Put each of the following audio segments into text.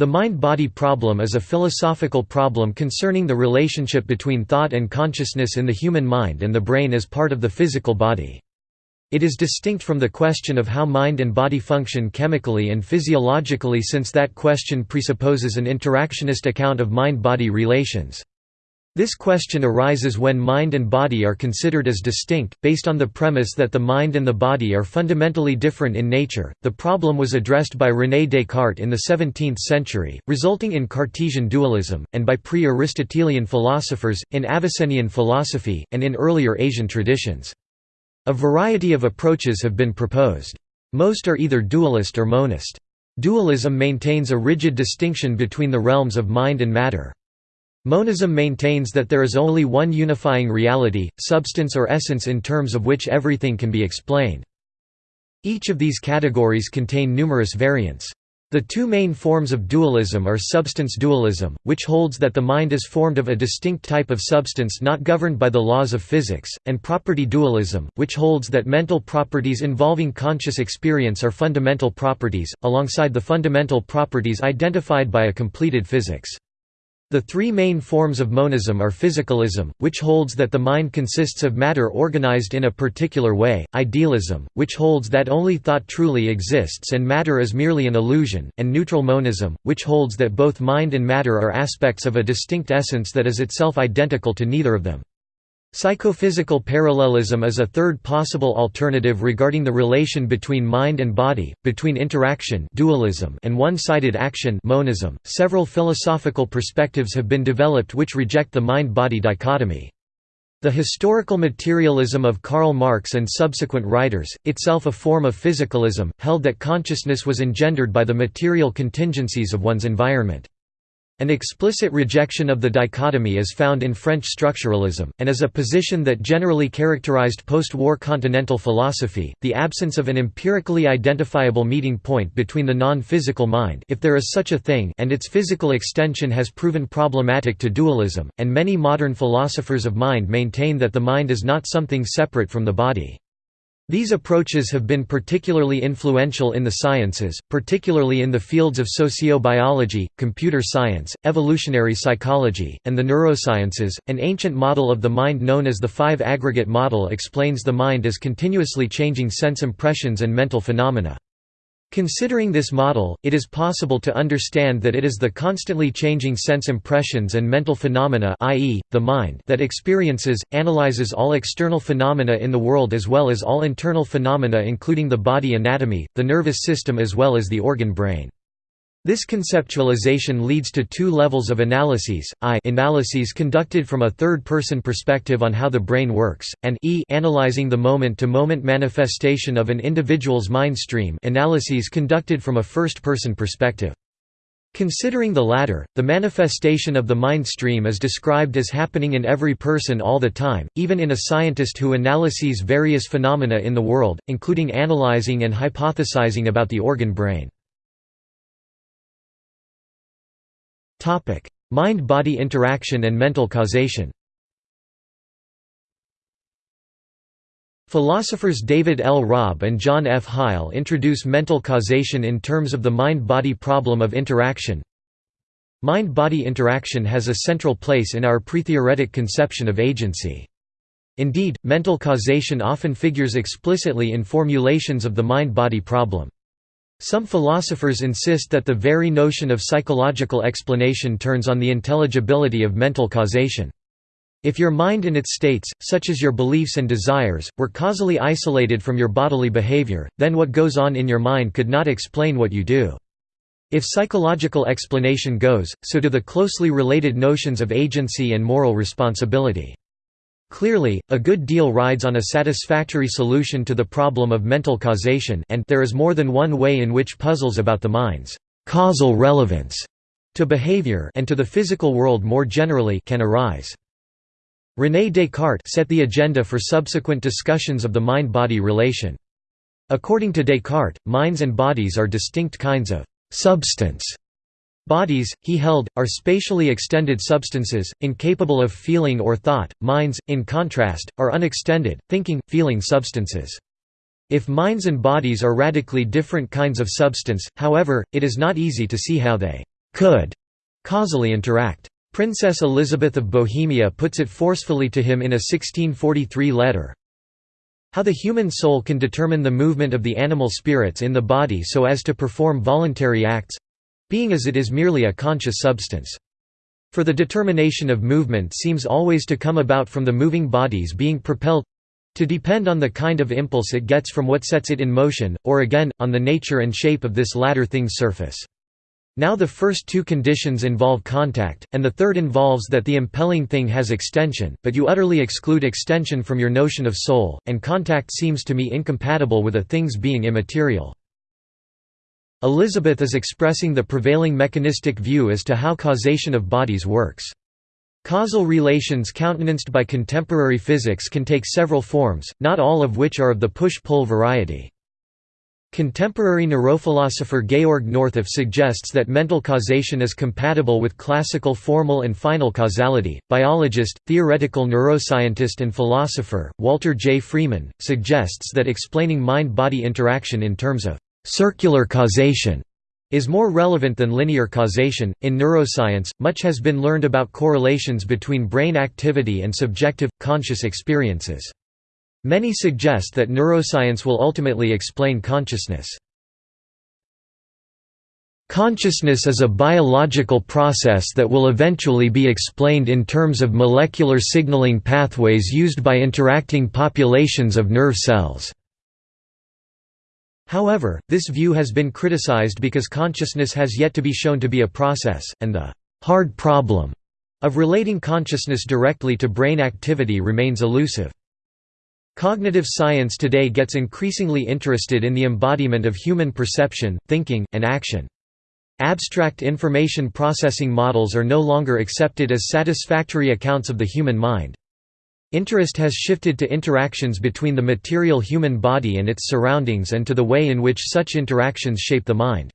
The mind-body problem is a philosophical problem concerning the relationship between thought and consciousness in the human mind and the brain as part of the physical body. It is distinct from the question of how mind and body function chemically and physiologically since that question presupposes an interactionist account of mind-body relations. This question arises when mind and body are considered as distinct, based on the premise that the mind and the body are fundamentally different in nature. The problem was addressed by René Descartes in the 17th century, resulting in Cartesian dualism, and by pre Aristotelian philosophers, in Avicennian philosophy, and in earlier Asian traditions. A variety of approaches have been proposed. Most are either dualist or monist. Dualism maintains a rigid distinction between the realms of mind and matter. Monism maintains that there is only one unifying reality, substance or essence in terms of which everything can be explained. Each of these categories contain numerous variants. The two main forms of dualism are substance dualism, which holds that the mind is formed of a distinct type of substance not governed by the laws of physics, and property dualism, which holds that mental properties involving conscious experience are fundamental properties, alongside the fundamental properties identified by a completed physics. The three main forms of monism are physicalism, which holds that the mind consists of matter organized in a particular way, idealism, which holds that only thought truly exists and matter is merely an illusion, and neutral monism, which holds that both mind and matter are aspects of a distinct essence that is itself identical to neither of them. Psychophysical parallelism is a third possible alternative regarding the relation between mind and body, between interaction dualism and one-sided action monism. Several philosophical perspectives have been developed which reject the mind-body dichotomy. The historical materialism of Karl Marx and subsequent writers, itself a form of physicalism, held that consciousness was engendered by the material contingencies of one's environment. An explicit rejection of the dichotomy is found in French structuralism, and is a position that generally characterized post-war continental philosophy, the absence of an empirically identifiable meeting point between the non-physical mind if there is such a thing and its physical extension has proven problematic to dualism, and many modern philosophers of mind maintain that the mind is not something separate from the body. These approaches have been particularly influential in the sciences, particularly in the fields of sociobiology, computer science, evolutionary psychology, and the neurosciences. An ancient model of the mind known as the five aggregate model explains the mind as continuously changing sense impressions and mental phenomena. Considering this model, it is possible to understand that it is the constantly changing sense impressions and mental phenomena i.e., the mind that experiences, analyzes all external phenomena in the world as well as all internal phenomena including the body anatomy, the nervous system as well as the organ brain. This conceptualization leads to two levels of analyses, I analyses conducted from a third-person perspective on how the brain works, and E analyzing the moment-to-moment -moment manifestation of an individual's mind stream analyses conducted from a first-person perspective. Considering the latter, the manifestation of the mind stream is described as happening in every person all the time, even in a scientist who analyses various phenomena in the world, including analyzing and hypothesizing about the organ brain. Mind-body interaction and mental causation Philosophers David L. Robb and John F. Heil introduce mental causation in terms of the mind-body problem of interaction. Mind-body interaction has a central place in our pre-theoretic conception of agency. Indeed, mental causation often figures explicitly in formulations of the mind-body problem. Some philosophers insist that the very notion of psychological explanation turns on the intelligibility of mental causation. If your mind in its states, such as your beliefs and desires, were causally isolated from your bodily behavior, then what goes on in your mind could not explain what you do. If psychological explanation goes, so do the closely related notions of agency and moral responsibility. Clearly, a good deal rides on a satisfactory solution to the problem of mental causation and there is more than one way in which puzzles about the mind's causal relevance to behavior and to the physical world more generally can arise. René Descartes set the agenda for subsequent discussions of the mind-body relation. According to Descartes, minds and bodies are distinct kinds of «substance» Bodies, he held, are spatially extended substances, incapable of feeling or thought, minds, in contrast, are unextended, thinking, feeling substances. If minds and bodies are radically different kinds of substance, however, it is not easy to see how they could causally interact. Princess Elizabeth of Bohemia puts it forcefully to him in a 1643 letter, how the human soul can determine the movement of the animal spirits in the body so as to perform voluntary acts—being as it is merely a conscious substance. For the determination of movement seems always to come about from the moving bodies being propelled—to depend on the kind of impulse it gets from what sets it in motion, or again, on the nature and shape of this latter thing's surface. Now the first two conditions involve contact, and the third involves that the impelling thing has extension, but you utterly exclude extension from your notion of soul, and contact seems to me incompatible with a thing's being immaterial. Elizabeth is expressing the prevailing mechanistic view as to how causation of bodies works. Causal relations countenanced by contemporary physics can take several forms, not all of which are of the push-pull variety. Contemporary neurophilosopher Georg Northoff suggests that mental causation is compatible with classical formal and final causality. Biologist, theoretical neuroscientist, and philosopher, Walter J. Freeman, suggests that explaining mind body interaction in terms of circular causation is more relevant than linear causation. In neuroscience, much has been learned about correlations between brain activity and subjective, conscious experiences. Many suggest that neuroscience will ultimately explain consciousness. Consciousness is a biological process that will eventually be explained in terms of molecular signaling pathways used by interacting populations of nerve cells. However, this view has been criticized because consciousness has yet to be shown to be a process, and the «hard problem» of relating consciousness directly to brain activity remains elusive. Cognitive science today gets increasingly interested in the embodiment of human perception, thinking, and action. Abstract information processing models are no longer accepted as satisfactory accounts of the human mind. Interest has shifted to interactions between the material human body and its surroundings and to the way in which such interactions shape the mind.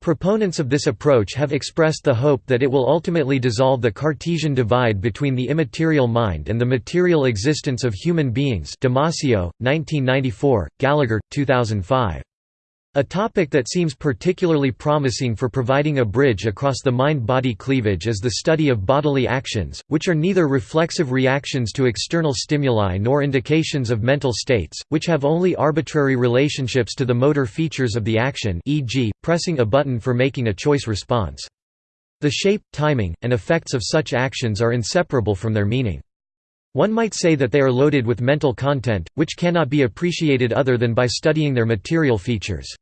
Proponents of this approach have expressed the hope that it will ultimately dissolve the Cartesian divide between the immaterial mind and the material existence of human beings Damasio, 1994, Gallagher, 2005. A topic that seems particularly promising for providing a bridge across the mind-body cleavage is the study of bodily actions, which are neither reflexive reactions to external stimuli nor indications of mental states, which have only arbitrary relationships to the motor features of the action e.g., pressing a button for making a choice response. The shape, timing, and effects of such actions are inseparable from their meaning. One might say that they are loaded with mental content, which cannot be appreciated other than by studying their material features.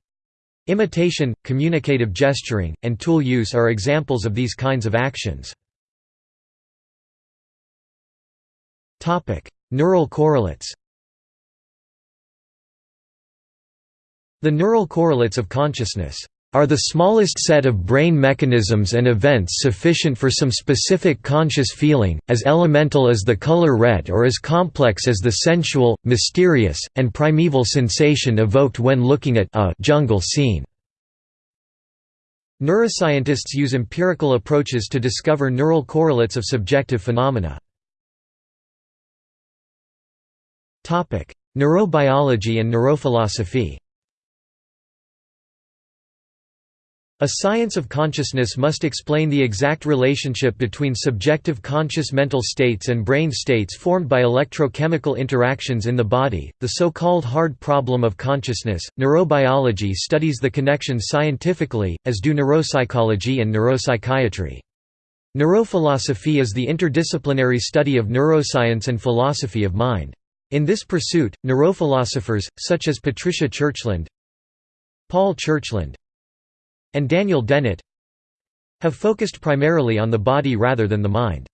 Imitation, communicative gesturing, and tool use are examples of these kinds of actions. Neural correlates The neural correlates of consciousness are the smallest set of brain mechanisms and events sufficient for some specific conscious feeling, as elemental as the color red or as complex as the sensual, mysterious, and primeval sensation evoked when looking at a jungle scene. Neuroscientists use empirical approaches to discover neural correlates of subjective phenomena. Neurobiology and neurophilosophy A science of consciousness must explain the exact relationship between subjective conscious mental states and brain states formed by electrochemical interactions in the body, the so-called hard problem of consciousness. Neurobiology studies the connection scientifically, as do neuropsychology and neuropsychiatry. Neurophilosophy is the interdisciplinary study of neuroscience and philosophy of mind. In this pursuit, neurophilosophers, such as Patricia Churchland, Paul Churchland, and Daniel Dennett have focused primarily on the body rather than the mind.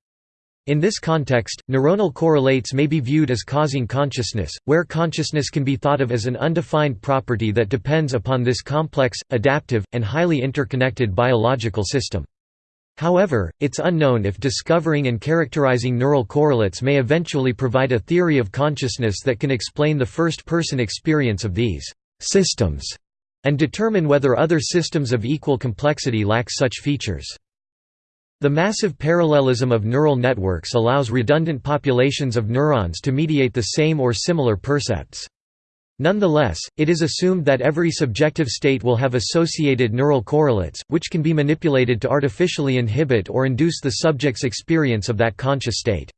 In this context, neuronal correlates may be viewed as causing consciousness, where consciousness can be thought of as an undefined property that depends upon this complex, adaptive, and highly interconnected biological system. However, it's unknown if discovering and characterizing neural correlates may eventually provide a theory of consciousness that can explain the first-person experience of these systems and determine whether other systems of equal complexity lack such features. The massive parallelism of neural networks allows redundant populations of neurons to mediate the same or similar percepts. Nonetheless, it is assumed that every subjective state will have associated neural correlates, which can be manipulated to artificially inhibit or induce the subject's experience of that conscious state.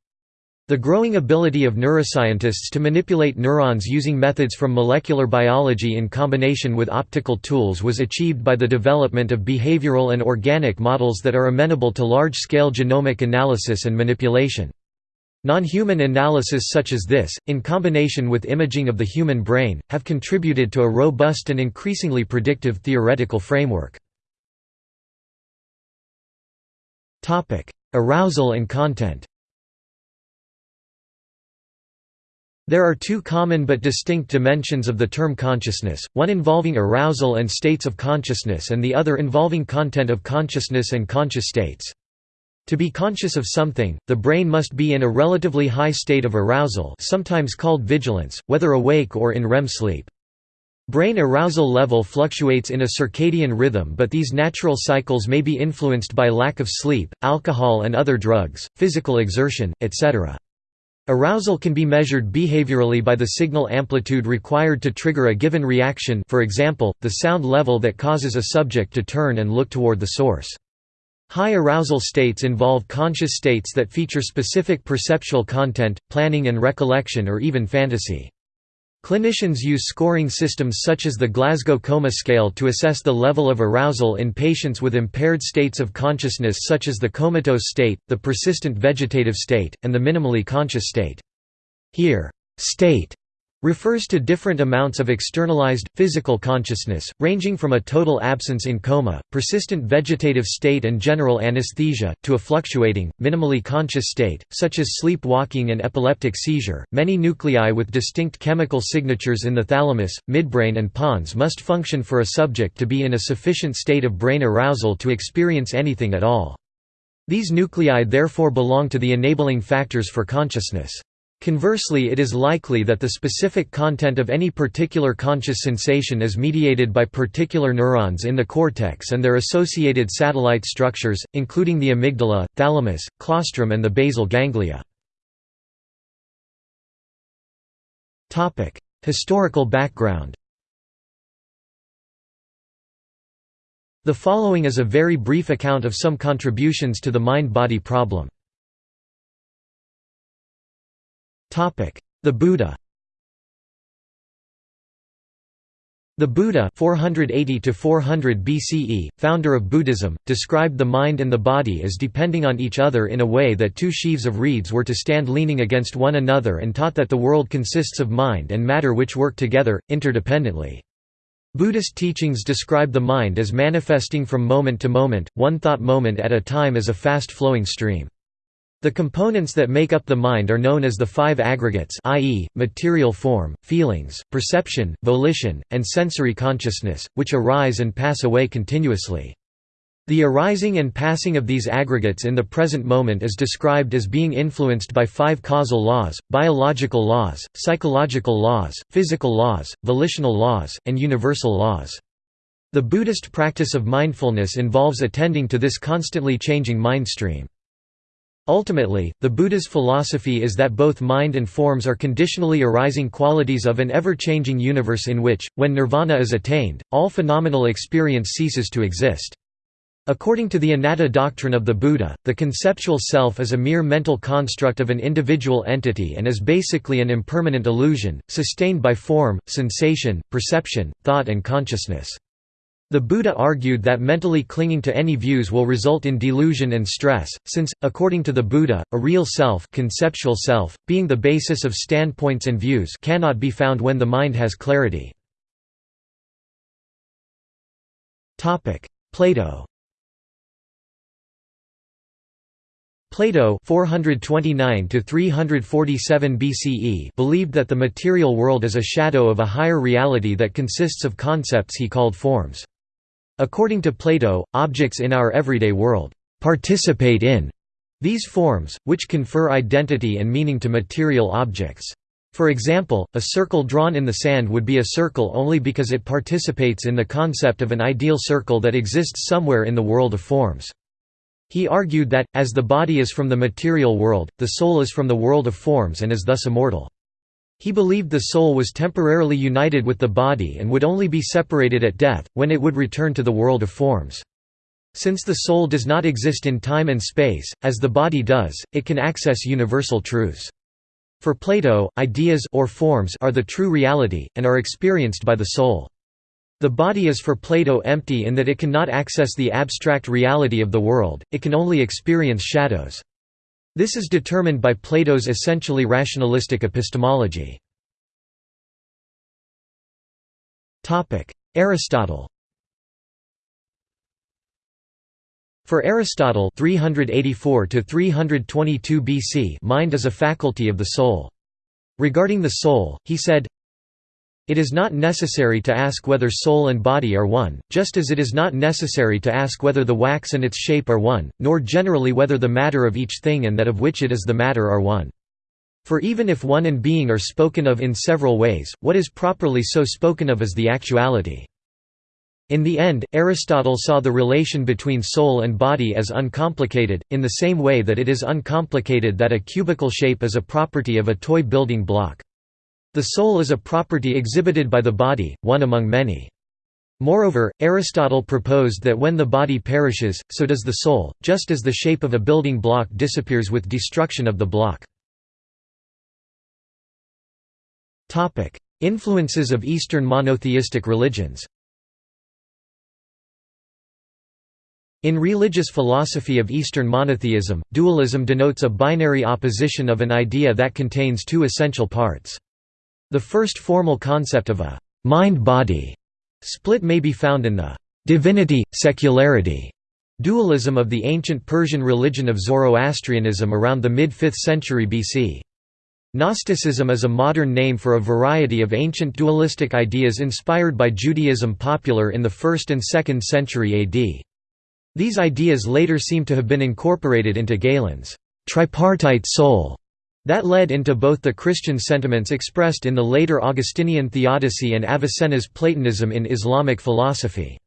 The growing ability of neuroscientists to manipulate neurons using methods from molecular biology in combination with optical tools was achieved by the development of behavioral and organic models that are amenable to large-scale genomic analysis and manipulation. Non-human analysis such as this, in combination with imaging of the human brain, have contributed to a robust and increasingly predictive theoretical framework. Arousal and content There are two common but distinct dimensions of the term consciousness, one involving arousal and states of consciousness and the other involving content of consciousness and conscious states. To be conscious of something, the brain must be in a relatively high state of arousal sometimes called vigilance, whether awake or in REM sleep. Brain arousal level fluctuates in a circadian rhythm but these natural cycles may be influenced by lack of sleep, alcohol and other drugs, physical exertion, etc. Arousal can be measured behaviorally by the signal amplitude required to trigger a given reaction for example, the sound level that causes a subject to turn and look toward the source. High arousal states involve conscious states that feature specific perceptual content, planning and recollection or even fantasy. Clinicians use scoring systems such as the Glasgow Coma Scale to assess the level of arousal in patients with impaired states of consciousness such as the comatose state, the persistent vegetative state, and the minimally conscious state. Here, state refers to different amounts of externalized, physical consciousness, ranging from a total absence in coma, persistent vegetative state and general anesthesia, to a fluctuating, minimally conscious state, such as sleepwalking and epileptic seizure. Many nuclei with distinct chemical signatures in the thalamus, midbrain, and pons must function for a subject to be in a sufficient state of brain arousal to experience anything at all. These nuclei therefore belong to the enabling factors for consciousness. Conversely it is likely that the specific content of any particular conscious sensation is mediated by particular neurons in the cortex and their associated satellite structures, including the amygdala, thalamus, claustrum and the basal ganglia. Historical background The following is a very brief account of some contributions to the mind-body problem. The Buddha The Buddha (480–400 BCE, founder of Buddhism, described the mind and the body as depending on each other in a way that two sheaves of reeds were to stand leaning against one another and taught that the world consists of mind and matter which work together, interdependently. Buddhist teachings describe the mind as manifesting from moment to moment, one thought moment at a time as a fast-flowing stream. The components that make up the mind are known as the five aggregates i.e., material form, feelings, perception, volition, and sensory consciousness, which arise and pass away continuously. The arising and passing of these aggregates in the present moment is described as being influenced by five causal laws, biological laws, psychological laws, physical laws, volitional laws, and universal laws. The Buddhist practice of mindfulness involves attending to this constantly changing mind stream. Ultimately, the Buddha's philosophy is that both mind and forms are conditionally arising qualities of an ever-changing universe in which, when nirvana is attained, all phenomenal experience ceases to exist. According to the anatta doctrine of the Buddha, the conceptual self is a mere mental construct of an individual entity and is basically an impermanent illusion, sustained by form, sensation, perception, thought and consciousness. The Buddha argued that mentally clinging to any views will result in delusion and stress, since, according to the Buddha, a real self, conceptual self being the basis of standpoints and views cannot be found when the mind has clarity. Plato Plato 429 BCE believed that the material world is a shadow of a higher reality that consists of concepts he called forms. According to Plato, objects in our everyday world participate in these forms, which confer identity and meaning to material objects. For example, a circle drawn in the sand would be a circle only because it participates in the concept of an ideal circle that exists somewhere in the world of forms. He argued that, as the body is from the material world, the soul is from the world of forms and is thus immortal. He believed the soul was temporarily united with the body and would only be separated at death, when it would return to the world of forms. Since the soul does not exist in time and space, as the body does, it can access universal truths. For Plato, ideas or forms are the true reality, and are experienced by the soul. The body is for Plato empty in that it cannot access the abstract reality of the world, it can only experience shadows. This is determined by Plato's essentially rationalistic epistemology. Aristotle For Aristotle 384 322 BC mind is a faculty of the soul. Regarding the soul, he said, it is not necessary to ask whether soul and body are one, just as it is not necessary to ask whether the wax and its shape are one, nor generally whether the matter of each thing and that of which it is the matter are one. For even if one and being are spoken of in several ways, what is properly so spoken of is the actuality. In the end, Aristotle saw the relation between soul and body as uncomplicated, in the same way that it is uncomplicated that a cubical shape is a property of a toy building block. The soul is a property exhibited by the body, one among many. Moreover, Aristotle proposed that when the body perishes, so does the soul, just as the shape of a building block disappears with destruction of the block. Influences of Eastern monotheistic religions In religious philosophy of Eastern monotheism, dualism denotes a binary opposition of an idea that contains two essential parts. The first formal concept of a mind-body split may be found in the divinity-secularity dualism of the ancient Persian religion of Zoroastrianism around the mid-5th century BC. Gnosticism is a modern name for a variety of ancient dualistic ideas inspired by Judaism popular in the 1st and 2nd century AD. These ideas later seem to have been incorporated into Galen's tripartite soul that led into both the Christian sentiments expressed in the later Augustinian theodicy and Avicenna's Platonism in Islamic philosophy.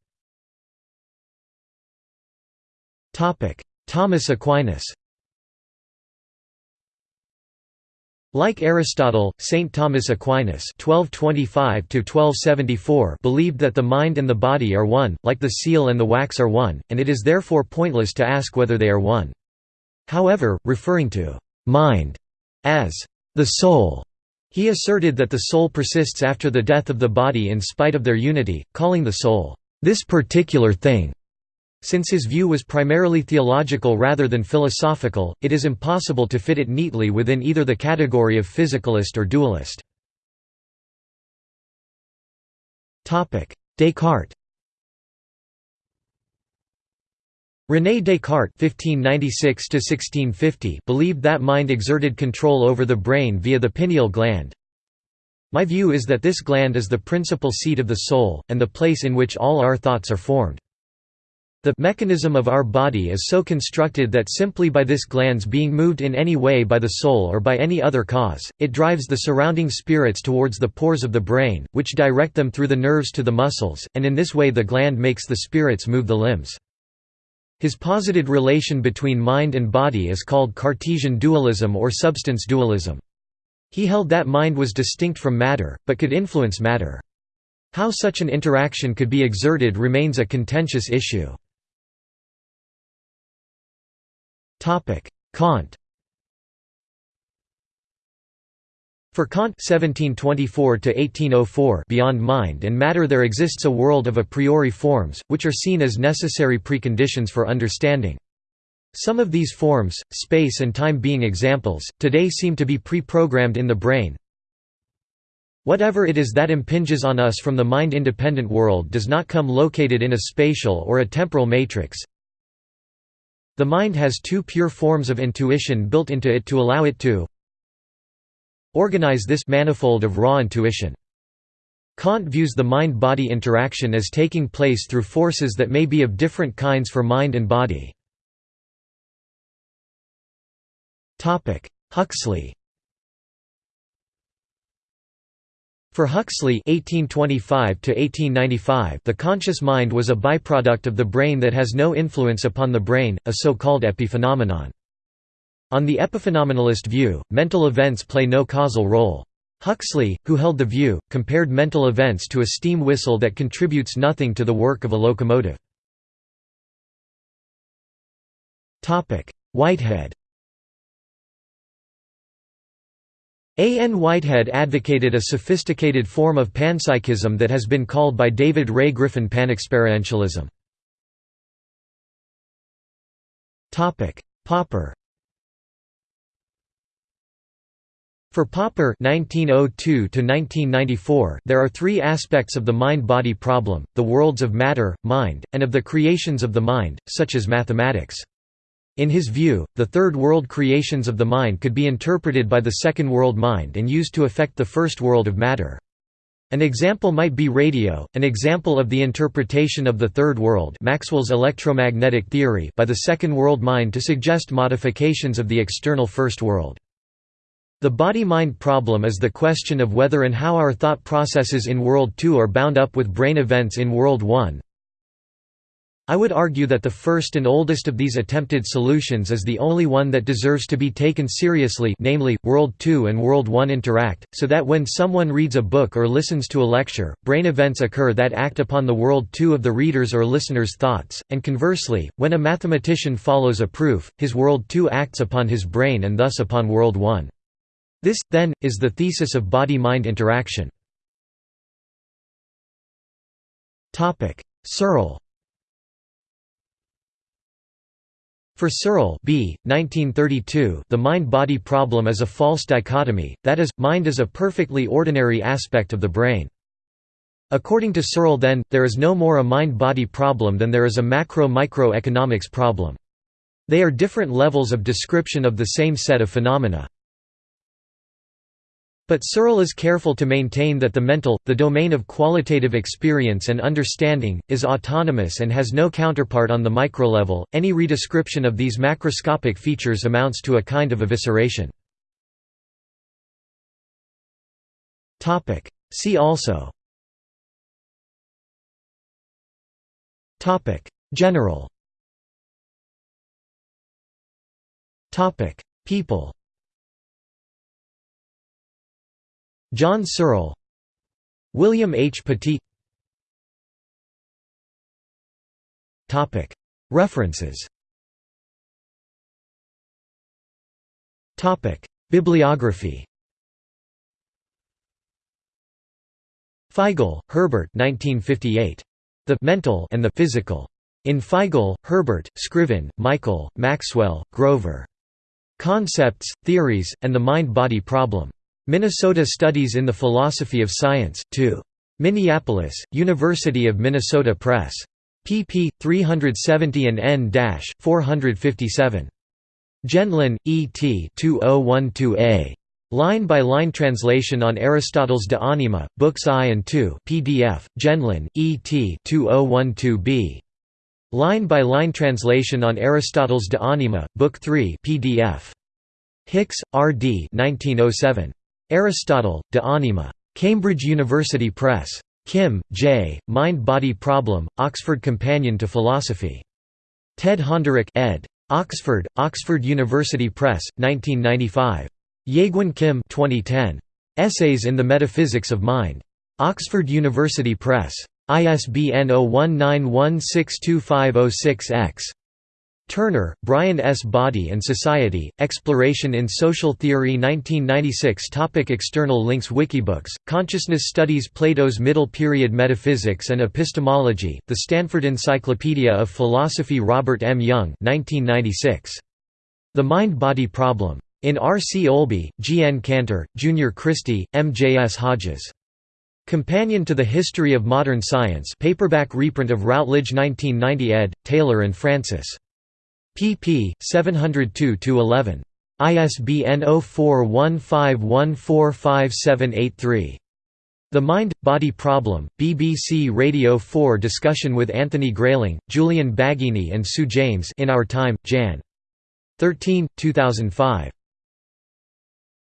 Thomas Aquinas Like Aristotle, Saint Thomas Aquinas (1225–1274) believed that the mind and the body are one, like the seal and the wax are one, and it is therefore pointless to ask whether they are one. However, referring to mind as the soul. He asserted that the soul persists after the death of the body in spite of their unity, calling the soul, this particular thing. Since his view was primarily theological rather than philosophical, it is impossible to fit it neatly within either the category of physicalist or dualist. Descartes René Descartes (1596–1650) believed that mind exerted control over the brain via the pineal gland. My view is that this gland is the principal seat of the soul, and the place in which all our thoughts are formed. The mechanism of our body is so constructed that simply by this gland's being moved in any way by the soul or by any other cause, it drives the surrounding spirits towards the pores of the brain, which direct them through the nerves to the muscles, and in this way the gland makes the spirits move the limbs. His posited relation between mind and body is called Cartesian dualism or substance dualism. He held that mind was distinct from matter, but could influence matter. How such an interaction could be exerted remains a contentious issue. Kant For Kant (1724–1804), beyond mind and matter, there exists a world of a priori forms, which are seen as necessary preconditions for understanding. Some of these forms, space and time being examples, today seem to be pre-programmed in the brain. Whatever it is that impinges on us from the mind-independent world does not come located in a spatial or a temporal matrix. The mind has two pure forms of intuition built into it to allow it to Organize this manifold of raw intuition. Kant views the mind-body interaction as taking place through forces that may be of different kinds for mind and body. Huxley For Huxley (1825–1895), the conscious mind was a byproduct of the brain that has no influence upon the brain, a so-called epiphenomenon. On the epiphenomenalist view, mental events play no causal role. Huxley, who held the view, compared mental events to a steam whistle that contributes nothing to the work of a locomotive. Whitehead A. N. Whitehead advocated a sophisticated form of panpsychism that has been called by David Ray Griffin panexperientialism. Popper For Popper (1902–1994), there are three aspects of the mind-body problem: the worlds of matter, mind, and of the creations of the mind, such as mathematics. In his view, the third world creations of the mind could be interpreted by the second world mind and used to affect the first world of matter. An example might be radio, an example of the interpretation of the third world Maxwell's electromagnetic theory by the second world mind to suggest modifications of the external first world. The body-mind problem is the question of whether and how our thought processes in World II are bound up with brain events in World I. I would argue that the first and oldest of these attempted solutions is the only one that deserves to be taken seriously namely, World II and World I interact, so that when someone reads a book or listens to a lecture, brain events occur that act upon the World II of the reader's or listener's thoughts, and conversely, when a mathematician follows a proof, his World II acts upon his brain and thus upon World I. This, then, is the thesis of body-mind interaction. Searle For Searle B. 1932, the mind-body problem is a false dichotomy, that is, mind is a perfectly ordinary aspect of the brain. According to Searle then, there is no more a mind-body problem than there is a macro-microeconomics problem. They are different levels of description of the same set of phenomena. But Searle is careful to maintain that the mental, the domain of qualitative experience and understanding, is autonomous and has no counterpart on the microlevel. Any redescription of these macroscopic features amounts to a kind of evisceration. Topic. See also. Topic. General. Topic. People. John Searle William H. Petit References Bibliography Feigl, Herbert 1958. The «mental» and the «physical». In Feigl, Herbert, Scriven, Michael, Maxwell, Grover. Concepts, Theories, and the Mind-Body Problem. Minnesota Studies in the Philosophy of Science, 2. Minneapolis, University of Minnesota Press. pp. 370 and n-457. Gendlin, E. T. 2012a. Line-by-line translation on Aristotle's De Anima, Books I and II PDF, Gendlin, E. T. 2012b. Line-by-line translation on Aristotle's De Anima, Book 3 PDF. Hicks, R. D. 1907. Aristotle, De Anima. Cambridge University Press. Kim, J., Mind-Body Problem, Oxford Companion to Philosophy. Ted Honderich ed. Oxford, Oxford University Press, 1995. Jaegwon Kim 2010. Essays in the Metaphysics of Mind. Oxford University Press. ISBN 0191625006-X. Turner, Brian S. Body and Society, Exploration in Social Theory 1996 Topic External links Wikibooks, Consciousness Studies Plato's Middle Period Metaphysics and Epistemology, The Stanford Encyclopedia of Philosophy Robert M. Young 1996. The Mind-Body Problem. In R. C. Olby, G. N. Cantor, Junior Christie, M. J. S. Hodges. Companion to the History of Modern Science paperback reprint of Routledge 1990 ed., Taylor and Francis pp. 702–11. ISBN 0415145783. The Mind-Body Problem, BBC Radio 4 discussion with Anthony Grayling, Julian Baggini and Sue James in Our Time, Jan. 13, 2005.